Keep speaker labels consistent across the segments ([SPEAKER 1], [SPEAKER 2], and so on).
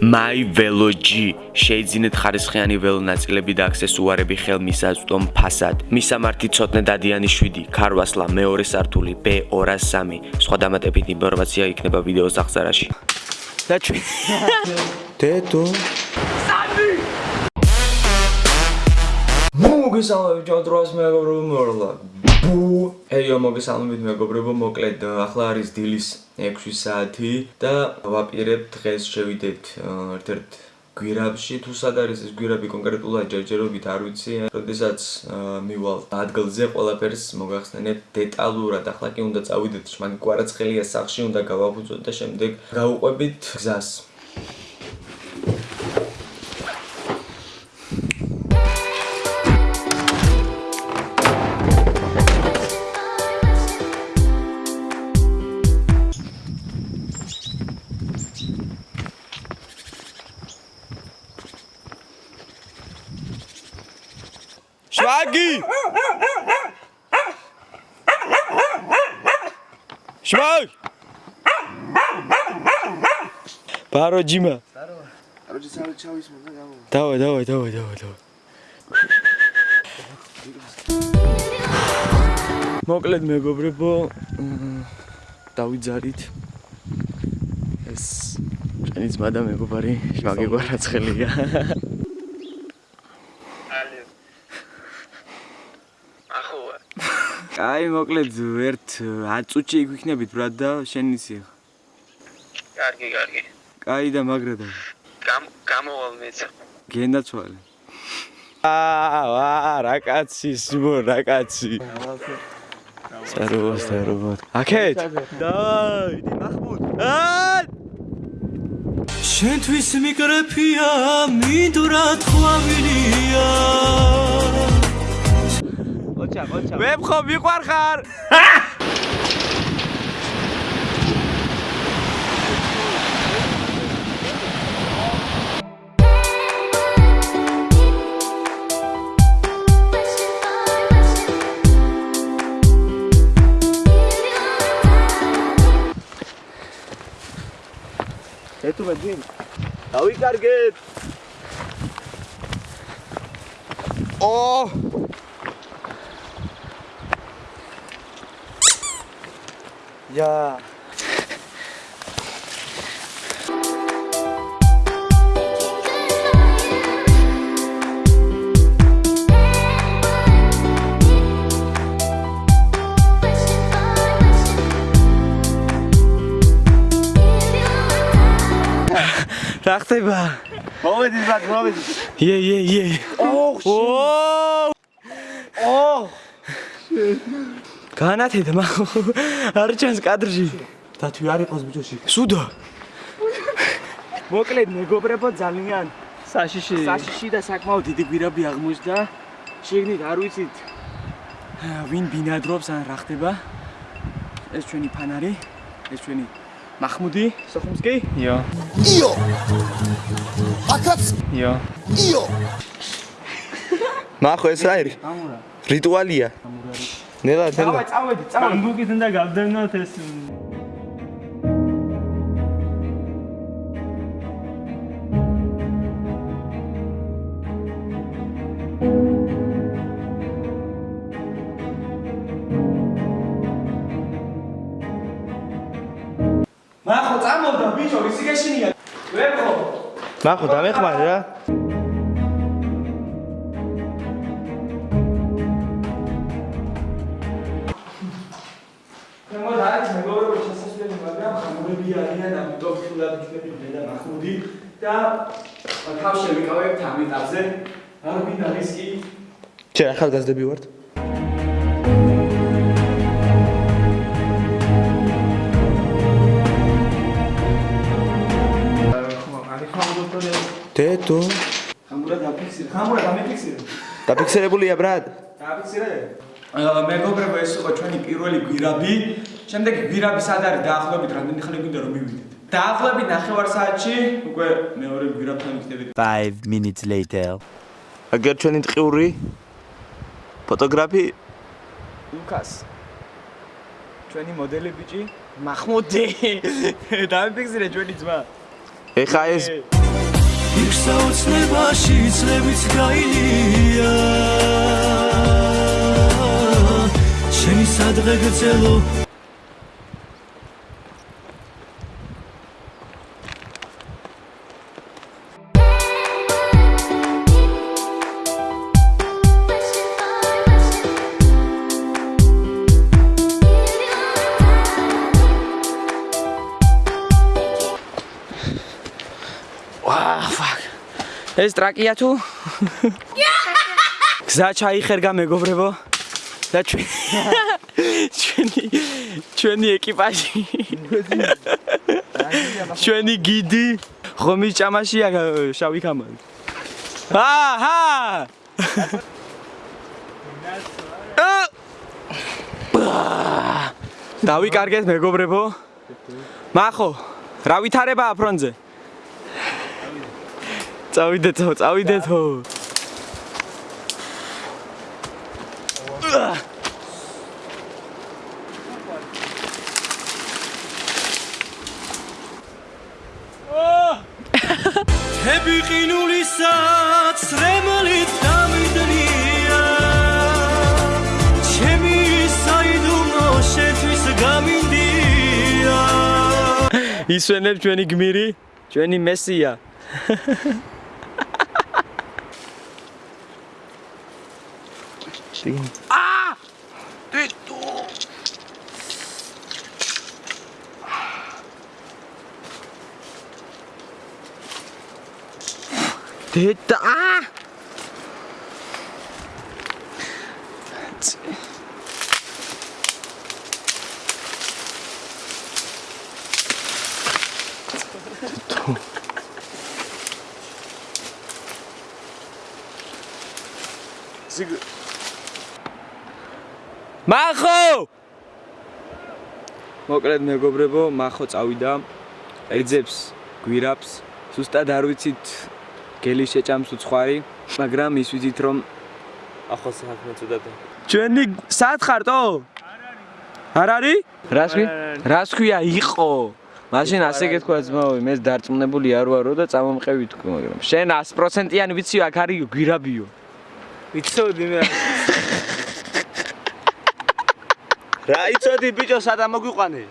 [SPEAKER 1] My Velo G შეიძინეთ ხარისხიანი ველო ნაწილები და აქსესუარები ხელმისაწვდომ ფასად. მისამართი ცოტნე დადიანი 7, ქარვასლა მეორე სართული B203. სხვა დამატებითი ინფორმაცია იქნება ვიდეოს აღწერაში. და ჩვენ
[SPEAKER 2] დედო მოგესალმებით ჯანდროს მეგობრებო მორლა ეიო მოგესალმებით მეგობრებო მოკლედ ახლა არის დილის 6 საათი და ვაპირებ დღეს შევიდეთ ერთ-ერთ გვირაბში თუ სად არის ეს გვირაბი კონკრეტულად ჯერჯერობით არ ვიცი როდესაც მივალ ადგილზე ყველაფერს მოგახსენებ დეტალურად. ახლა კი უნდა წავიდეთ მაგ კვარაცხელია სახში უნდა გავაფუძოთ და შემდეგ გავუყვებით გზას შვაგი შვაგი ბარო ჯიმა! ბარო ბარო ჯიმა ჩავის მომდა გამო დავაი დავაი დავაი დავაი დავაი მოკლედ მეგობრებო დავიძარით. ეს ჩვენი ძმა და მეგობარი შვაგი გვარაცხელია აი მოკლედ ერთ 10 წუთში იქ ვიქნებით ბრატ და შენ ისი
[SPEAKER 3] კარგი კარგი.
[SPEAKER 2] კაი და მაგრა და
[SPEAKER 3] გამოვალ მეც
[SPEAKER 2] გენდაცვალე აა რა კაცი სიმო რა კაცი. საროვა საროვა აკეთ დაი დი მახმუდ აა შენთვის მიკრეფია Tiago, olha o Tiago. Web Robico Arcar! É tu met wind. Now we. Oh! Yeah. Rachte ba. Robert is back, Yeah, yeah, yeah. Oh. Oh. განათედა მაგ არ ჩანს კადრში. დათვი არ იყოს ბიჭოში. სუდა. მოკლედ მეგობრებო ძალიან საშიში. საშიში და საკმაოდ დიდი გვირაბი აღმოჩნდა. შეგნით არ ვიცით ვინ ბინადრობს ან რა ხდება. ეს ჩვენი ფანარი ეს ჩვენი მახმუდი სოხუმსკი. იო. იო. აკაც იო. იო. მახო ეს რა არის რიტუალია. ამურარი ნელა ნელა. წავედი წავედი წავედი ბამბუკით უნდა გავდევნოთ ეს. მახო წამოვდა ბიჭო ისი გეშინია ვერხო მახო დამეხმარე რა ხმები არიან ამიტომ თულად იქნები მე და მახმუდი და თავში ვიკავებ ამ ეტაპზე არ მინდა რისკი ჩე ახალგაზრდები ვართ. დედო ხამურა დაფიქსირე. ხამურა დამიფიქსირე. დაფიქსირებულია ბრატ დაფიქსირე. მეგობრებო ეს იყო ჩვენი პირველი გვირაბი შემდეგ გვირაბი სად არის დაახლოებით რამდენი ხანი გვინდა რომ მივიდეთ? დაახლოებით 9 საათში უკვე მეორე გვირაბთან ვიქნებით.
[SPEAKER 1] 5 minutes later. აგერ ჩვენი ტყიური ფოტოგრაფი?
[SPEAKER 2] ლუკას. ჩვენი მოდელი ბიჭი? მახმუდი დამიფიქსირე ჩვენი ძმა.
[SPEAKER 1] ეხა ეს
[SPEAKER 4] იქ საოცნებაში წლებიც გაილია. შენი სადღე გწელო
[SPEAKER 2] ვაა ფაკ ეს ტრაკია თუ? გზა ჩაიხერგა მეგობრებო. და ჩვენ ჩვენი ჩვენი ეკიპაჟი. ჩვენი გიდი. ხომი ჭამაშია შავი ხამალი აჰა დავიკარგეთ მეგობრებო. მახო რა ვითარებაა ფრონზე წავიდეთო, წავიდეთო.
[SPEAKER 4] ჰები ყინულისაც რემლით დამიდნია ჩემი საიდუმლო შეთვის გამინდია
[SPEAKER 2] ისვენებ ჩვენი გმირი, ჩვენი მესია. აა! დედო! დედა! აა! ზიგ მახო! მოკლედ მეგობრებო მახო წავიდა ეძებს გვირაბს ზუსტად არ ვიცით გელი შეჭამს უცხარი მაგრამ ის ვიცით რომ
[SPEAKER 5] ახლა საქმე წუდადა.
[SPEAKER 2] ჩვენი სად ხარტო? არ არის? რას ქვი რას ქვია? იყო. მაშინ ასე გეთქვა ძმაო მე დარწმუნებული არ ვარო და წამომყევი თქო მაგრამ შენ 100%-იანი ვიცი აქ არის გვირაბიო.
[SPEAKER 5] იცოდი მე. რა იცოდი ბიჭო სადა მოგვიყვანე?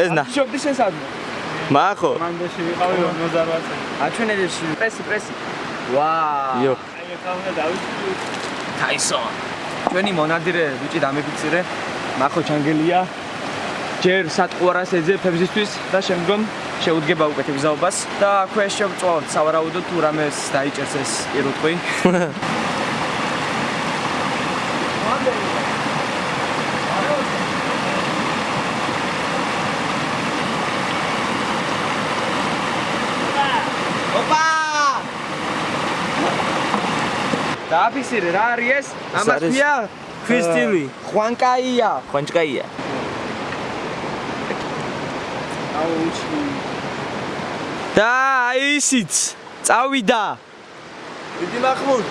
[SPEAKER 5] ეს ნა.
[SPEAKER 2] შობდი შენ სად
[SPEAKER 5] მახო.
[SPEAKER 6] მანდაში ვიყავი 58 წელი.
[SPEAKER 2] აჩვენებებში პრესი პრესი ვა
[SPEAKER 5] იო.
[SPEAKER 6] აი ეხლა დავიწყდი.
[SPEAKER 2] ტაისონ ჩვენი მონადირე ბიჭი დამიფიცირე მახო ჩანგელია ჯერ სატყუარას ეძებ ფებზისთვის და შემდგომ შეუდგება უკეთ გზაობას და ქვეშ შევწვავთ სავარაუდოდ თუ რამეს დაიჭერს ეს პირუტყვი დააფისირე რა არის ეს ამას ქვია
[SPEAKER 5] ქვისტილი.
[SPEAKER 2] ხვანკაია
[SPEAKER 5] ხვანჭკაია.
[SPEAKER 6] აუ უჩი.
[SPEAKER 2] და აი ისიც წავიდა
[SPEAKER 5] დიდი მახმუდ.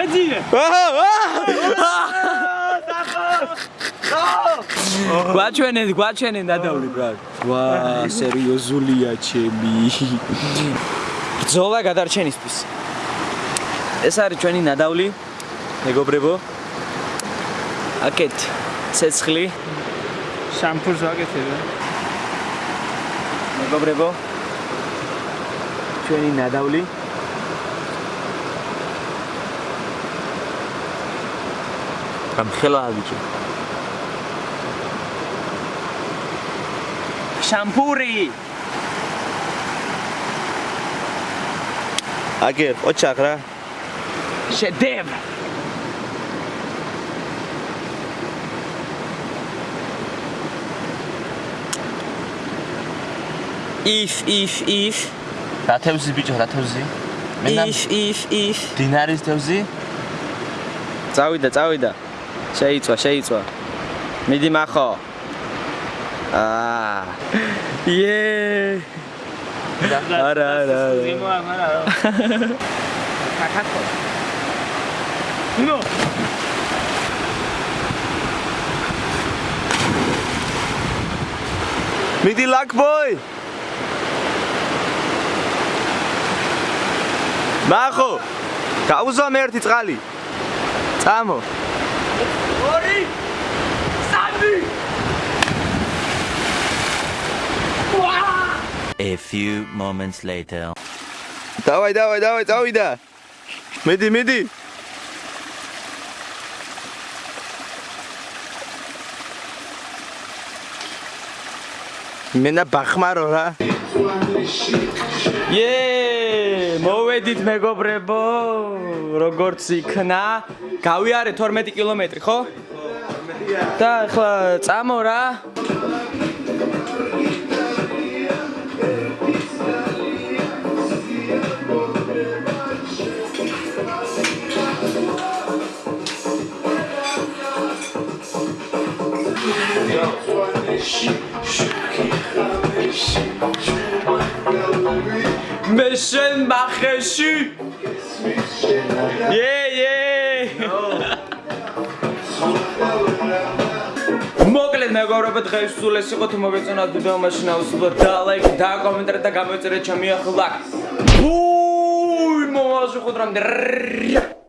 [SPEAKER 6] ეძიე.
[SPEAKER 2] გვაჩვენეთ გვაჩვენეთ დადავლი ბრატ ვა სერიოზულია ჩემი. ბრძოლა გადარჩენისთვის. ეს არის ჩვენი ნადავლი მეგობრებო. აკეთ ცეცხლი.
[SPEAKER 6] შამპურს ვაკეთებ.
[SPEAKER 2] მეგობრებო. ჩვენი ნადავლი
[SPEAKER 5] გამხელა ბიჭო.
[SPEAKER 2] შამპური
[SPEAKER 5] აგერ ოჩახ რა.
[SPEAKER 2] შედევრ if if if.
[SPEAKER 5] რა თევზი ბიჭო, რა თევზი?
[SPEAKER 2] if if if.
[SPEAKER 5] დინარის თევზი?
[SPEAKER 2] წავიდა წავიდა. შეიწვა შეიწვა მიდი მახო. აა ие არა არა
[SPEAKER 6] არა. კაკაკო. ნო.
[SPEAKER 5] მიდი ლაკბოი ნახო გაუზვა მე ერთი წყალი. წამო
[SPEAKER 7] A few moments later.
[SPEAKER 5] დავაი დავაი დავაი წავიდა. მიდი მიდი მენა ბახმარო რა.
[SPEAKER 2] ე მოვედით მეგობრებო როგორც იქნა. გავიარე 12 კილომეტრი ხო? და ახლა წამო რა მე შენ მახეში? ე ე. მოკლედ მეგობრებო დღეს სულ ეს იყო თუ მოგეწონათ ვიდეო მაშინ აუცილებლად და ლაიქ და კომენტარი და გამოიწერეთ ჩემი ახლა ბუი მომავალ შეხვედრამდე